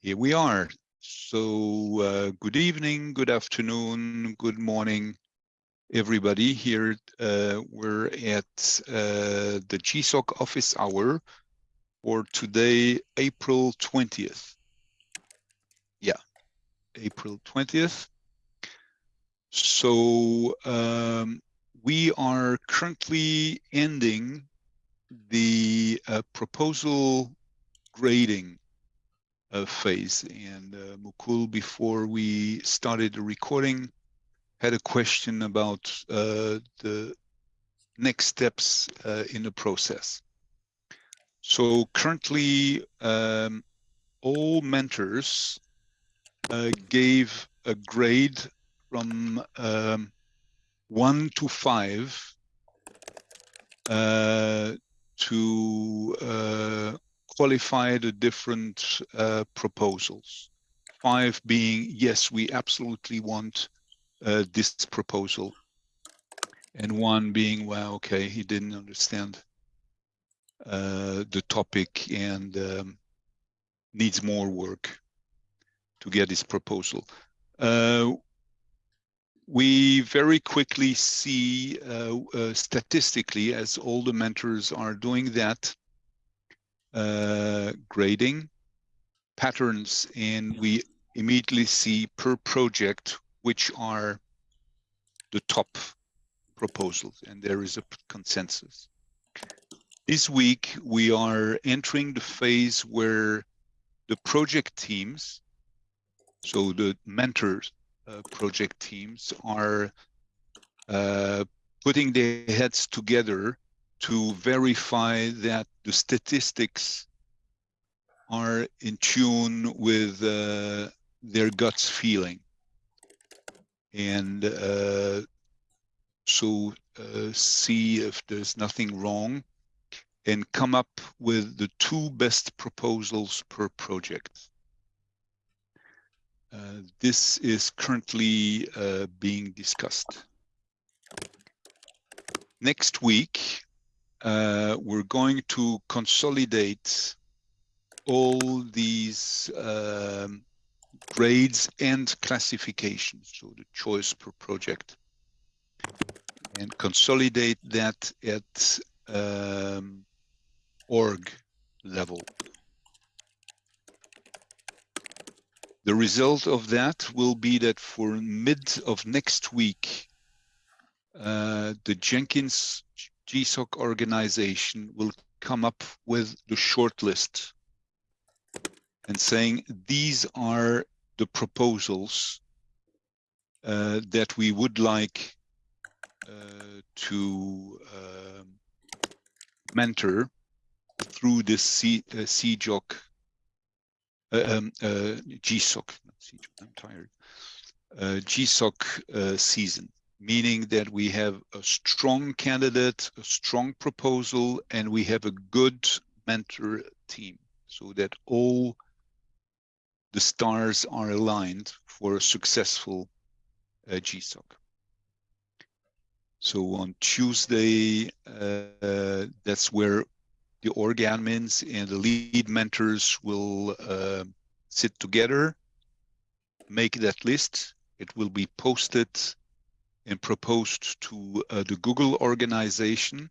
Here we are. So uh, good evening, good afternoon, good morning, everybody. Here uh, we're at uh, the GSOC office hour for today, April 20th. Yeah, April 20th. So um, we are currently ending the uh, proposal grading phase. And uh, Mukul, before we started the recording, had a question about uh, the next steps uh, in the process. So currently, um, all mentors uh, gave a grade from um, one to five uh, to uh, qualify the different uh, proposals. Five being, yes, we absolutely want uh, this proposal. And one being, well, okay, he didn't understand uh, the topic and um, needs more work to get his proposal. Uh, we very quickly see uh, uh, statistically as all the mentors are doing that uh, grading patterns and we immediately see per project which are the top proposals and there is a consensus. This week we are entering the phase where the project teams, so the mentors uh, project teams are uh, putting their heads together to verify that the statistics are in tune with uh, their guts feeling. And uh, so uh, see if there's nothing wrong and come up with the two best proposals per project. Uh, this is currently uh, being discussed. Next week, uh, we're going to consolidate all these um, grades and classifications, so the choice per project, and consolidate that at um, org level. The result of that will be that for mid of next week, uh, the Jenkins GSOC organization will come up with the shortlist and saying these are the proposals uh, that we would like uh, to uh, mentor through this C, uh, CJOC, uh, um, uh, GSOC, I'm tired, uh, GSOC season meaning that we have a strong candidate, a strong proposal, and we have a good mentor team so that all the stars are aligned for a successful uh, GSOC. So on Tuesday, uh, that's where the org admins and the lead mentors will uh, sit together, make that list. It will be posted and proposed to uh, the Google organization.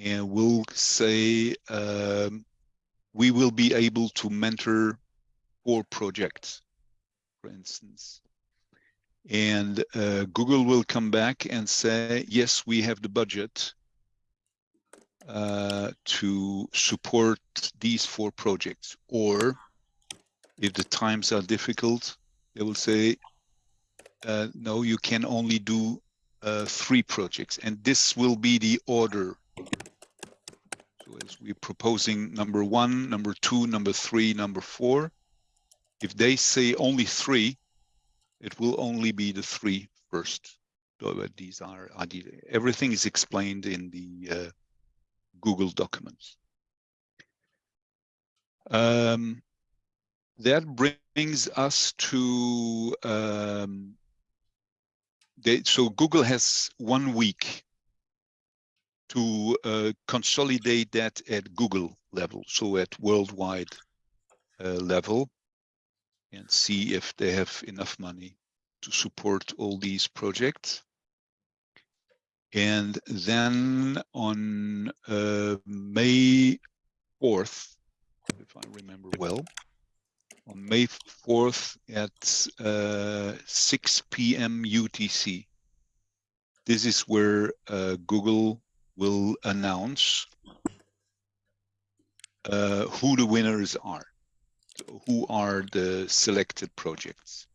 And we'll say um, we will be able to mentor four projects, for instance. And uh, Google will come back and say, yes, we have the budget uh, to support these four projects. Or if the times are difficult, they will say, uh, no, you can only do uh, three projects, and this will be the order. So as we're proposing number one, number two, number three, number four, if they say only three, it will only be the three first. So these are everything is explained in the uh, Google documents. Um, that brings us to um, they, so Google has one week to uh, consolidate that at Google level, so at worldwide uh, level. and see if they have enough money to support all these projects. And then on uh, May 4th, if I remember well, on May 4th at uh, 6 p.m. UTC, this is where uh, Google will announce uh, who the winners are, so who are the selected projects.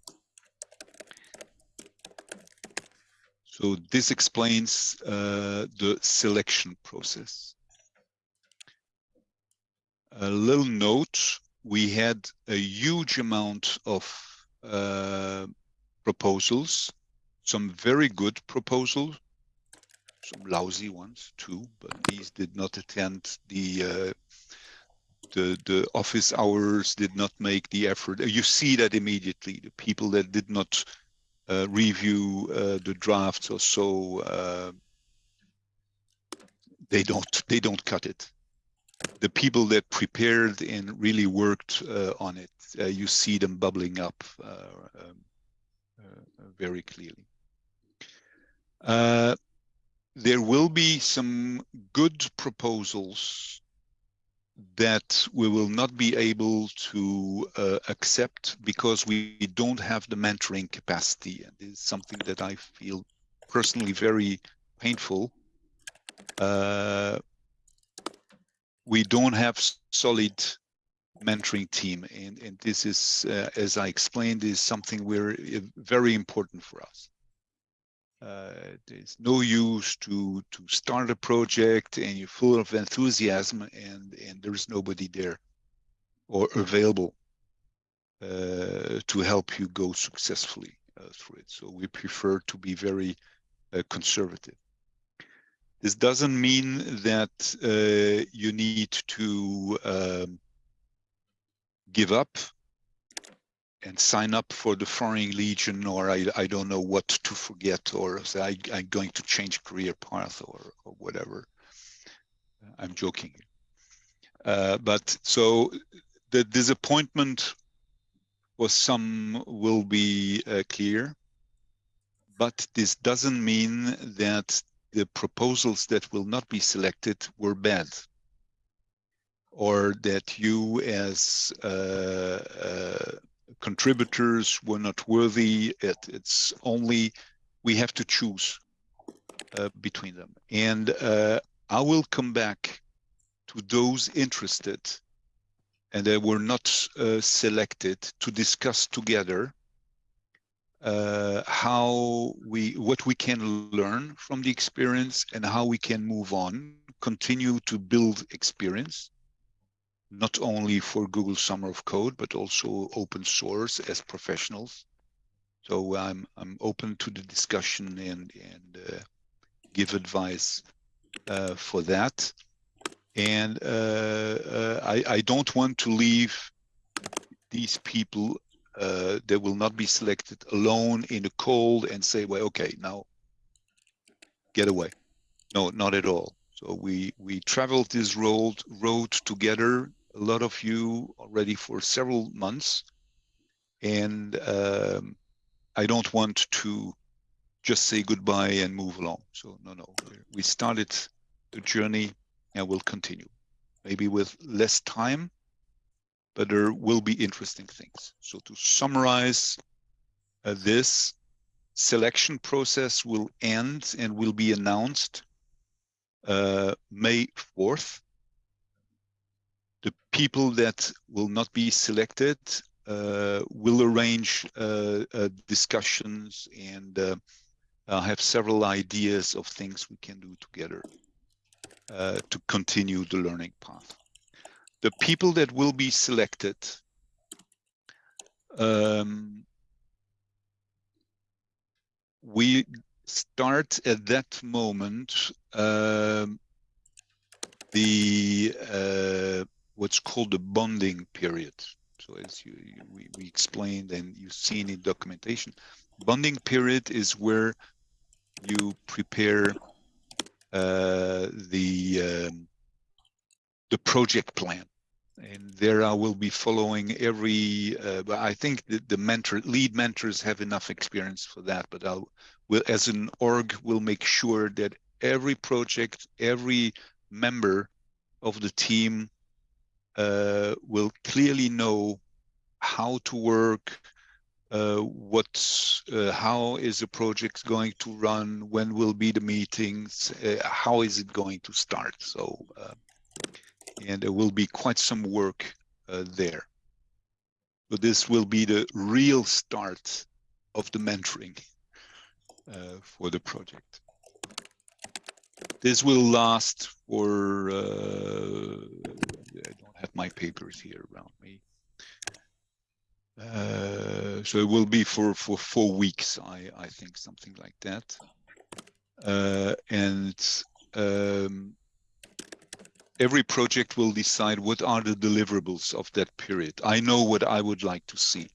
So this explains uh, the selection process. A little note, we had a huge amount of uh, proposals, some very good proposals, some lousy ones too, but these did not attend the uh, the the office hours, did not make the effort. You see that immediately. The people that did not uh, review uh, the drafts or so, uh, they don't they don't cut it. The people that prepared and really worked uh, on it, uh, you see them bubbling up um, very clearly. there will be some good proposals that we will not be able to uh, accept because we don't have the mentoring capacity. And it's something that I feel personally very painful. Uh, we don't have solid mentoring team. And, and this is, uh, as I explained, is something we're uh, very important for us. Uh, there's no use to to start a project and you're full of enthusiasm and and there's nobody there or available uh, to help you go successfully uh, through it. So we prefer to be very uh, conservative. This doesn't mean that uh, you need to um, give up and sign up for the Foreign Legion or I, I don't know what to forget or say I, I'm going to change career path or, or whatever. I'm joking. Uh, but so the disappointment for some will be uh, clear, but this doesn't mean that the proposals that will not be selected were bad or that you as uh, uh contributors were not worthy. It, it's only we have to choose uh, between them. And uh, I will come back to those interested and they were not uh, selected to discuss together uh, how we what we can learn from the experience and how we can move on continue to build experience not only for Google Summer of Code, but also open source as professionals. So I'm I'm open to the discussion and and uh, give advice uh, for that. And uh, uh I I don't want to leave these people uh, that will not be selected alone in the cold and say, well, okay, now get away. No, not at all. So we we traveled this road road together, a lot of you already for several months, and um, I don't want to just say goodbye and move along. So no, no, we started the journey and we'll continue, maybe with less time, but there will be interesting things. So to summarize uh, this selection process will end and will be announced uh, May 4th. The people that will not be selected uh, will arrange uh, uh discussions and uh, have several ideas of things we can do together to continue the learning path. The people that will be selected um, we start at that moment um, the uh, what's called the bonding period. So as you, you we, we explained and you've seen in documentation, bonding period is where you prepare uh, the um, the project plan, and there I will be following every, uh, but I think the, the mentor, lead mentors have enough experience for that, but I'll, will, as an org, will make sure that every project, every member of the team uh, will clearly know how to work, uh, what, uh, how is the project going to run, when will be the meetings, uh, how is it going to start. So, uh, and there will be quite some work uh, there. But this will be the real start of the mentoring for the project. This will last for, I don't have my papers here around me. Uh, so it will be for for four weeks i i think something like that uh, and um, every project will decide what are the deliverables of that period i know what i would like to see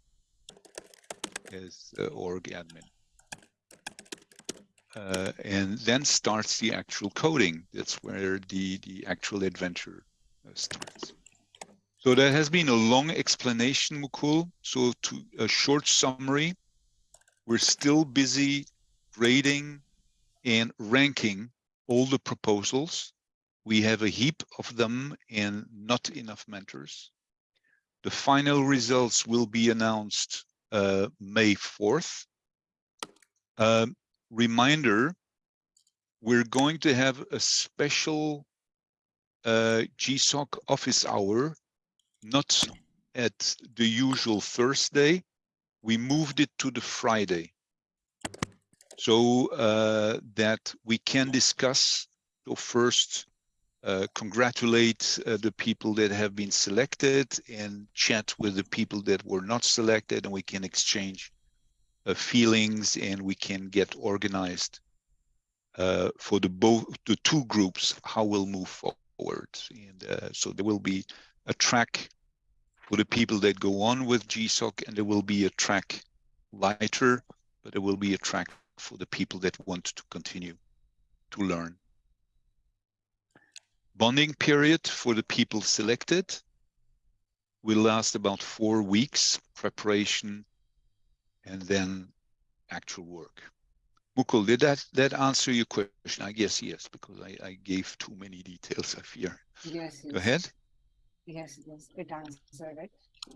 as uh, org admin uh, and then starts the actual coding that's where the the actual adventure uh, starts so there has been a long explanation, Mukul. So to a short summary, we're still busy grading and ranking all the proposals. We have a heap of them and not enough mentors. The final results will be announced uh, May 4th. Um, reminder, we're going to have a special uh, GSOC office hour not at the usual Thursday. We moved it to the Friday so uh, that we can discuss the first uh, congratulate uh, the people that have been selected and chat with the people that were not selected and we can exchange uh, feelings and we can get organized uh, for the both the two groups how we'll move forward and uh, so there will be a track for the people that go on with GSOC, and there will be a track lighter, but there will be a track for the people that want to continue to learn. Bonding period for the people selected will last about four weeks, preparation, and then actual work. Mukul, did that, that answer your question? I guess yes, because I, I gave too many details, I fear. Yes. Go ahead. Yes, yes, it answered it.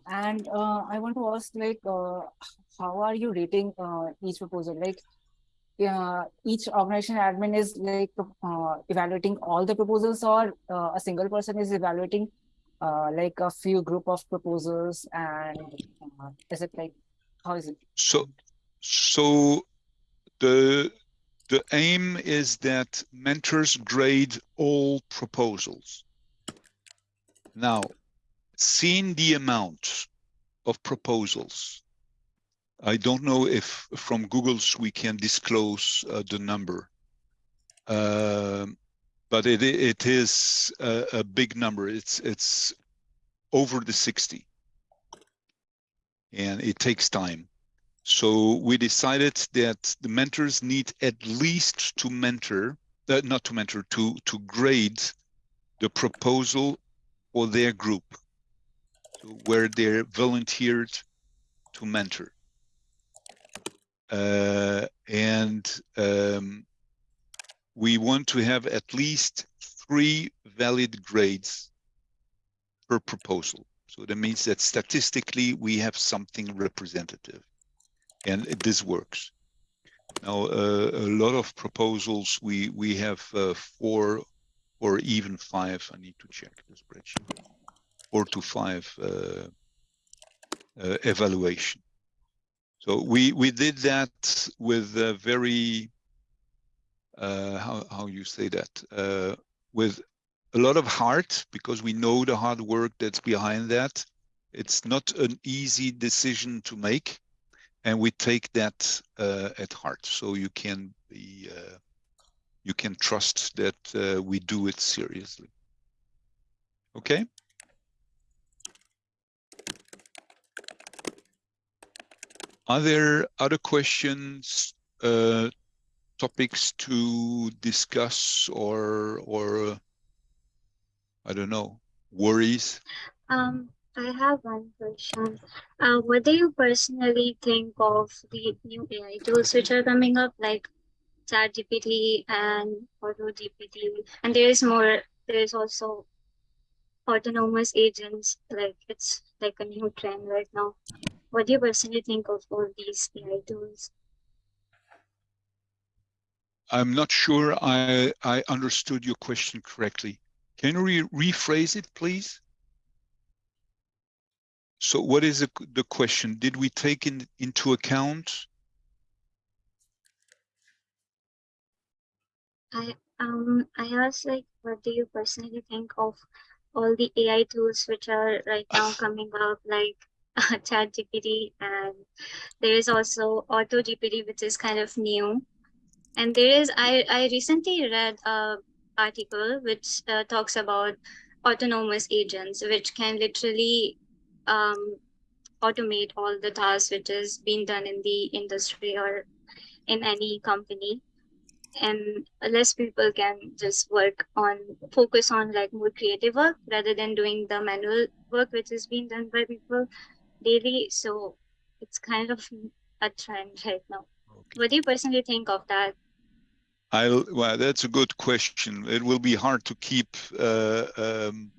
And uh, I want to ask, like, uh, how are you rating uh, each proposal? Like, uh, each organization admin is like uh, evaluating all the proposals, or uh, a single person is evaluating uh, like a few group of proposals, and uh, is it like how is it? So, so the the aim is that mentors grade all proposals. Now, seeing the amount of proposals, I don't know if from Google's we can disclose uh, the number, uh, but it it is a, a, big number. It's it's over the 60, and it takes time. So we decided that the mentors need at least to mentor, uh, not to mentor, to to grade the proposal or their group where they're volunteered to mentor. Uh, and um, we want to have at least three valid grades per proposal. So that means that statistically we have something representative and this works. Now, uh, a lot of proposals, we, we have uh, four or even five. I need to check the spreadsheet. Four to five uh, uh, evaluation. So we we did that with a very uh, how how you say that uh, with a lot of heart because we know the hard work that's behind that. It's not an easy decision to make, and we take that uh, at heart. So you can be uh, you can trust that uh, we do it seriously. Okay. Are there other questions, uh, topics to discuss or, or uh, I don't know, worries? Um, I have one question. Uh, what do you personally think of the new AI tools which are coming up, like ChatGPT and AutoGPT? And there is more. There is also autonomous agents. Like it's like a new trend right now. What do you personally think of all these AI tools? I'm not sure I, I understood your question correctly. Can you re rephrase it, please? So what is the, the question? Did we take in, into account? I um I asked like what do you personally think of all the AI tools which are right now coming up like uh, ChatGPT and there is also AutoGPT which is kind of new. And there is I I recently read a article which uh, talks about autonomous agents which can literally um, automate all the tasks which is being done in the industry or in any company. And less people can just work on focus on like more creative work rather than doing the manual work which is being done by people daily so it's kind of a trend right now Okay. what do you personally think of that I'll, well, that's a good question. It will be hard to keep uh, um,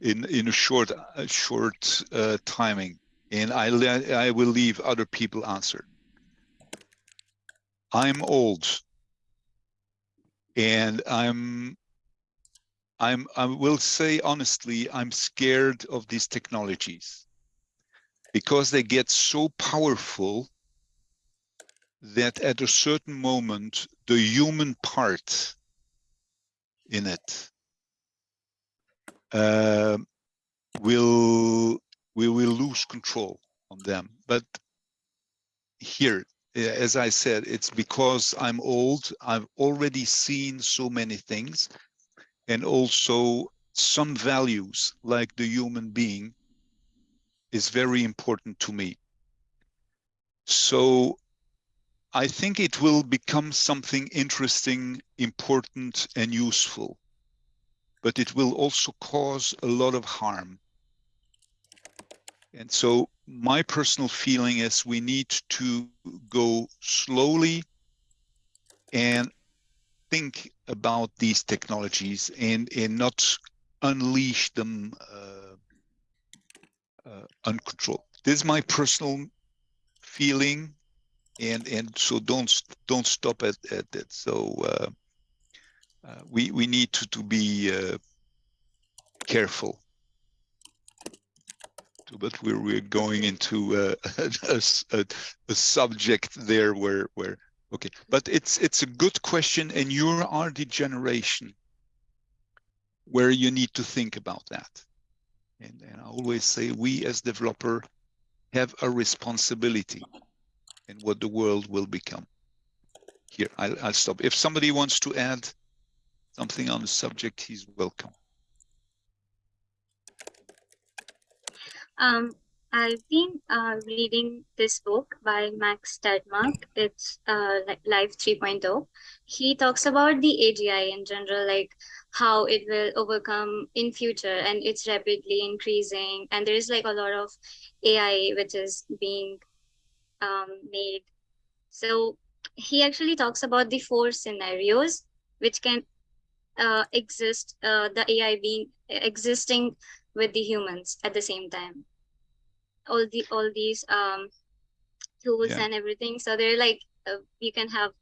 in in a short a short uh, timing, and I I will leave other people answer. I'm old, and I'm I'm I will say honestly, I'm scared of these technologies because they get so powerful that at a certain moment the human part in it uh, will we will lose control on them. But here as i said it's because i'm old i've already seen so many things and also some values like the human being is very important to me so I think it will become something interesting, important, and useful, but it will also cause a lot of harm. And so my personal feeling is we need to go slowly and think about these technologies and, and not unleash them uh, uh, uncontrolled. This is my personal feeling and and so don't don't stop at at that. So uh, uh, we we need to to be uh, careful. But we're we're going into a, a, a subject there where where okay. But it's it's a good question, and you are the generation where you need to think about that. And, and I always say we as developer have a responsibility in what the world will become. Here, I'll, I'll stop. If somebody wants to add something on the subject, he's welcome. Um, I've been uh, reading this book by Max Tegmark. It's uh, Life 3.0. He talks about the AGI in general, like how it will overcome in future, and it's rapidly increasing. And there is like a lot of AI which is being um, made. So he actually talks about the four scenarios which can uh, exist, uh, the AI being existing with the humans at the same time. All the all these um, tools yeah. and everything. So they're like uh, you can have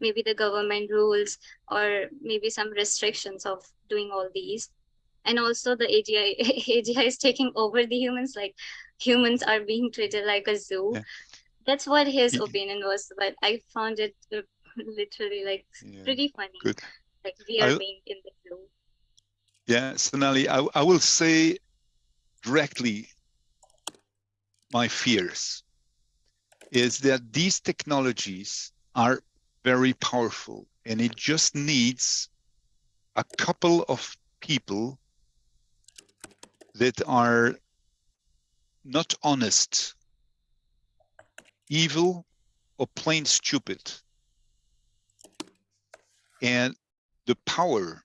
maybe the government rules or maybe some restrictions of doing all these. And also the AGI AGI is taking over the humans. Like humans are being treated like a zoo. Yeah that's what his opinion was but i found it uh, literally like yeah, pretty funny good. like we are I, being in the zoo yeah sonali I, I will say directly my fears is that these technologies are very powerful and it just needs a couple of people that are not honest evil or plain stupid. And the power,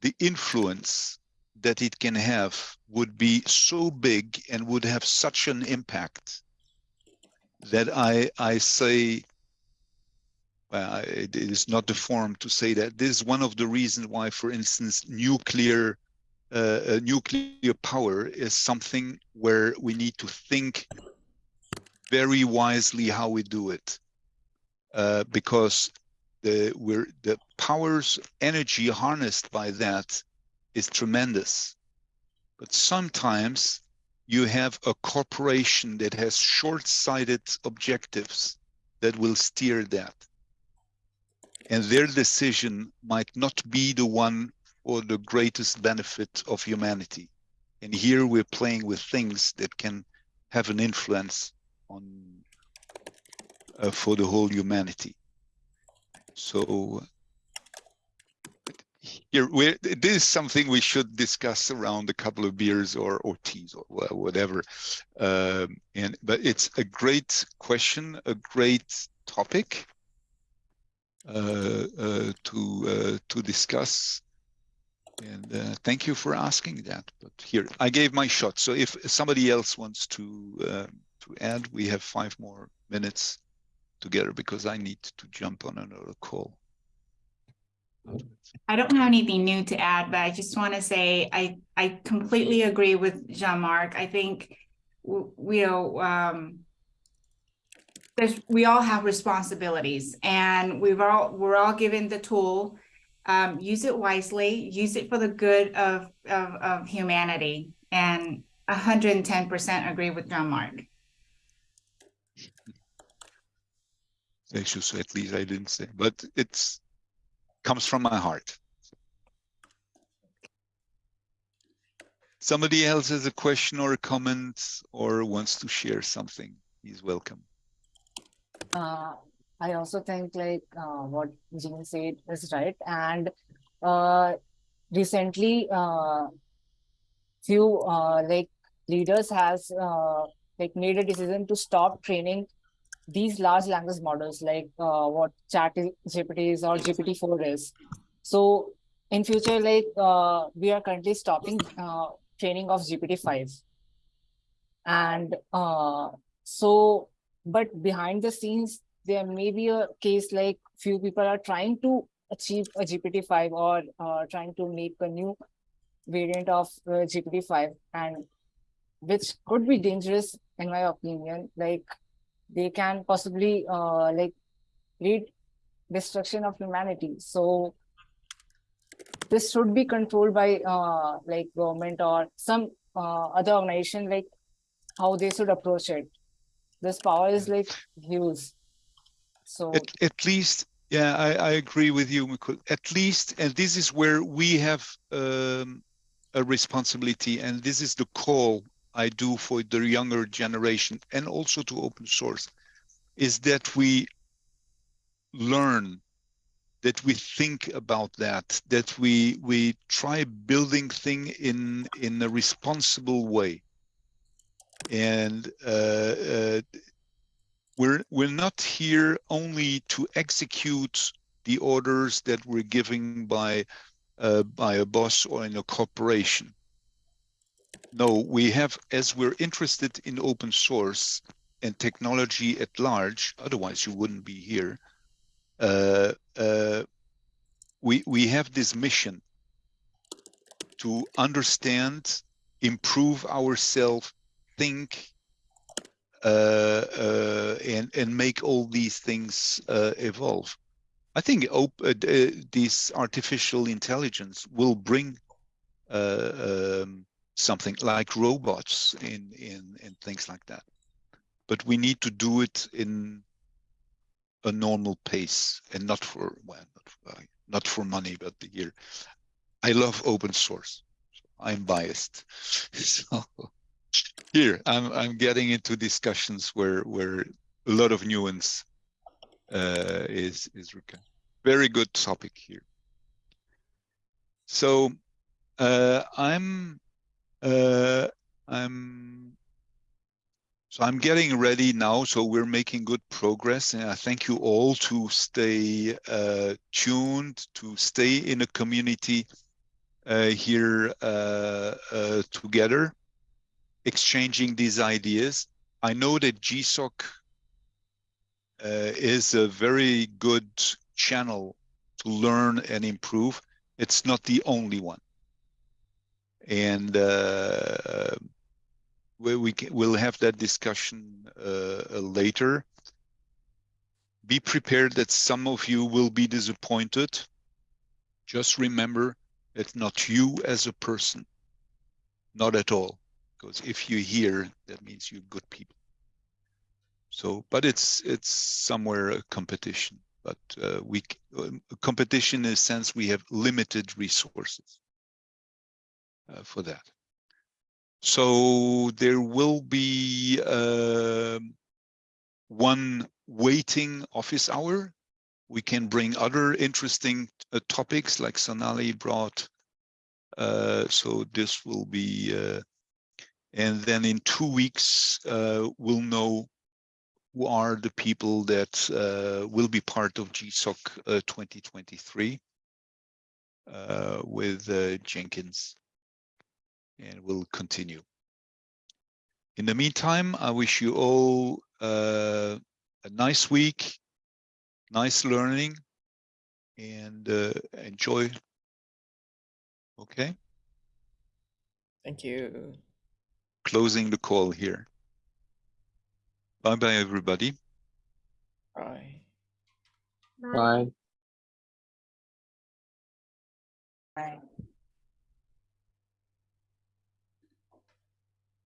the influence, that it can have would be so big and would have such an impact that I I say well, I- it is not the forum to say that. This is one of the reasons why, for instance, nuclear uh, uh, nuclear power is something where we need to think very wisely how we do it, uh, because the we're the powers energy harnessed by that is tremendous, but sometimes you have a corporation that has short-sighted objectives that will steer that and their decision might not be the one for the greatest benefit of humanity. And here we're playing with things that can have an influence on uh, for the whole humanity. So here this is something we should discuss around a couple of beers or or teas or whatever. Um, and but it's a great question, a great topic to uh, to discuss. And uh, thank you for asking that. But here, I gave my shot. So if somebody else wants to uh, to add, we have five more minutes together because I need to jump on another call. I don't have anything new to add, but I just want to say I I completely agree with Jean-Marc. I think you know um there's we all have responsibilities and we've all we're all given the tool. Um, use it wisely, use it for the good of of, of humanity. And hundred and ten percent agree with Jean-Marc. I should say at least I didn't say, but it's comes from my heart. Somebody else has a question or a comment or wants to share something, he's welcome. Uh, I also think like uh, what Jean said is right. And uh, recently, uh, few uh, like leaders has uh, like made a decision to stop training these large language models like uh, what Chat GPT is or GPT-4 is. So in future, like uh, we are currently stopping uh, training of GPT-5. And uh, so but behind the scenes there may be a case like few people are trying to achieve a gpt-5 or uh, trying to make a new variant of uh, gpt-5 and which could be dangerous in my opinion. Like they can possibly uh, like lead destruction of humanity. So this should be controlled by uh, like government or some uh, other organization like how they should approach it this power is like huge. So At, at least, yeah, I, I agree with you, Mukul. At least, and this is where we have um, a responsibility, and this is the call I do for the younger generation and also to open source, is that we learn, that we think about that, that we we try building thing in in a responsible way and uh, uh, we're we're not here only to execute the orders that we're giving by uh, by a boss or in a corporation. No, we have as we're interested in open source and technology at large. Otherwise, you wouldn't be here. Uh, uh, we we have this mission to understand, improve ourselves think uh, uh, and and make all these things uh, evolve. I think this artificial intelligence will bring um, something like robots in in in things like that, but we need to do it in a normal pace and not for well not for, not for money, but here. I love open source. I'm biased, so here i'm i'm getting into discussions where where a lot of nuance uh is is required. Very good topic here. So uh i'm uh i'm so i'm getting ready now so we're making good progress and i thank you all to stay uh tuned to stay in a community uh, here uh, uh, together, exchanging these ideas. I know that GSOC uh, is a very good channel to learn and improve. It's not the only one. And uh, we, we can, we'll have that discussion uh, later. Be prepared that some of you will be disappointed. Just remember, it's not you as a person, not at all. Because if you're here, that means you're good people. So, but it's it's somewhere a competition. But uh, we um, competition in a sense we have limited resources uh, for that. So there will be uh, one waiting office hour. We can bring other interesting uh, topics like Sonali brought. Uh, so this will be, uh, and then in two weeks, uh, we'll know who are the people that uh, will be part of GSOC uh, 2023 uh, with uh, Jenkins and we'll continue. In the meantime, I wish you all a nice week, nice learning and enjoy. Okay, Thank you. Closing the call here. Bye bye, everybody. Bye. Bye. Bye. Bye.